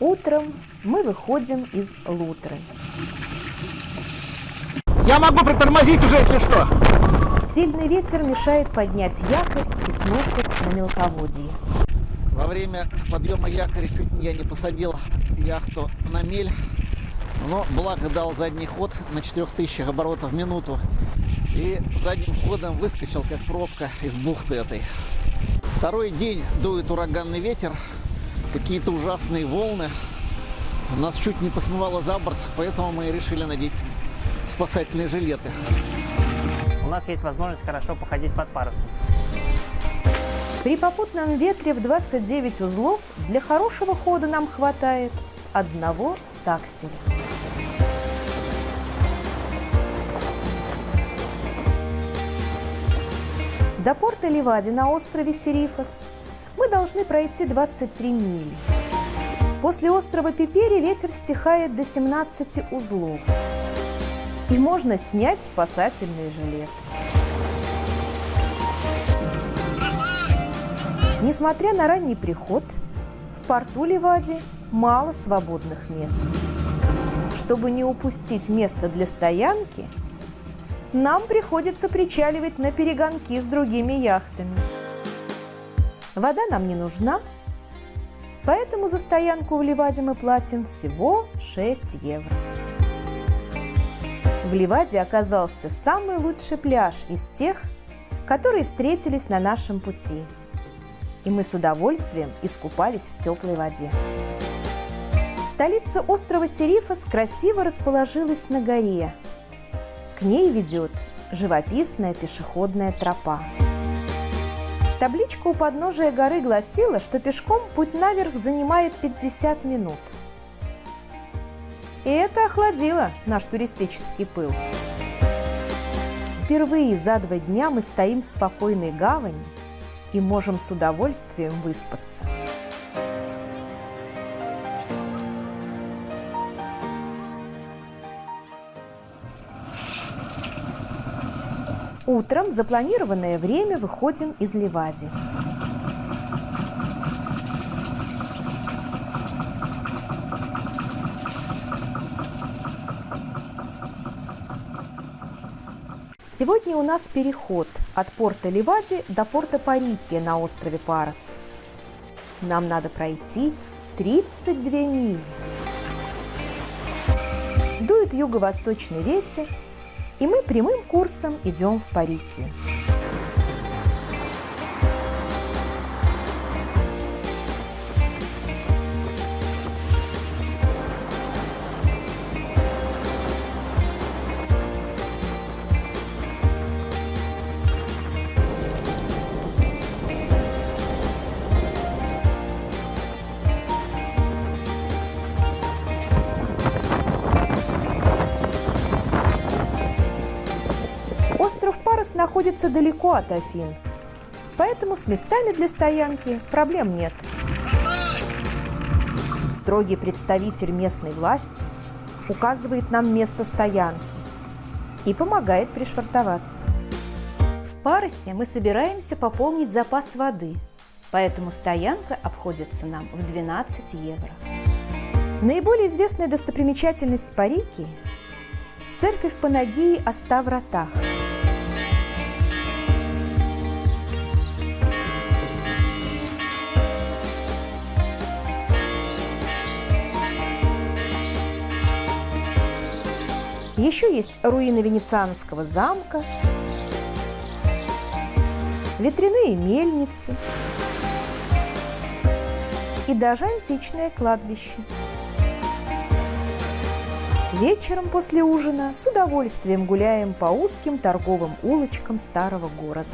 Утром мы выходим из Лутры. Я могу притормозить уже, если что. Сильный ветер мешает поднять якорь и сносит на мелководье. Во время подъема якоря чуть я не посадил яхту на мель, но благо дал задний ход на 4000 оборотов в минуту и задним ходом выскочил как пробка из бухты этой. Второй день дует ураганный ветер, какие-то ужасные волны. Нас чуть не посмывало за борт, поэтому мы решили надеть спасательные жилеты. У нас есть возможность хорошо походить под парусом. При попутном ветре в 29 узлов для хорошего хода нам хватает одного стакселя. До порта Ливади на острове Серифос мы должны пройти 23 мили. После острова Пипери ветер стихает до 17 узлов. И можно снять спасательный жилет. Несмотря на ранний приход, в порту Ливади мало свободных мест. Чтобы не упустить место для стоянки, нам приходится причаливать на перегонки с другими яхтами. Вода нам не нужна, поэтому за стоянку в Ливаде мы платим всего 6 евро. В Ливаде оказался самый лучший пляж из тех, которые встретились на нашем пути. И мы с удовольствием искупались в теплой воде. Столица острова Серифос красиво расположилась на горе. К ней ведет живописная пешеходная тропа. Табличка у подножия горы гласила, что пешком путь наверх занимает 50 минут – и это охладило наш туристический пыл. Впервые за два дня мы стоим в спокойной гавани и можем с удовольствием выспаться. Утром в запланированное время выходим из Ливади. Сегодня у нас переход от порта Ливади до порта Парикия на острове Парос. Нам надо пройти 32 мили. Дует юго-восточный ветер, и мы прямым курсом идем в Парикию. Парус находится далеко от Афин, поэтому с местами для стоянки проблем нет. Строгий представитель местной власти указывает нам место стоянки и помогает пришвартоваться. В Паросе мы собираемся пополнить запас воды, поэтому стоянка обходится нам в 12 евро. Наиболее известная достопримечательность Парики – церковь Панагии о ста вратах – Еще есть руины Венецианского замка, ветряные мельницы и даже античное кладбище. Вечером после ужина с удовольствием гуляем по узким торговым улочкам старого города.